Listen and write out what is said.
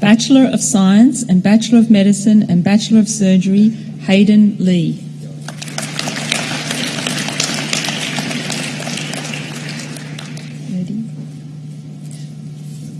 Bachelor of Science and Bachelor of Medicine and Bachelor of Surgery, Hayden Lee.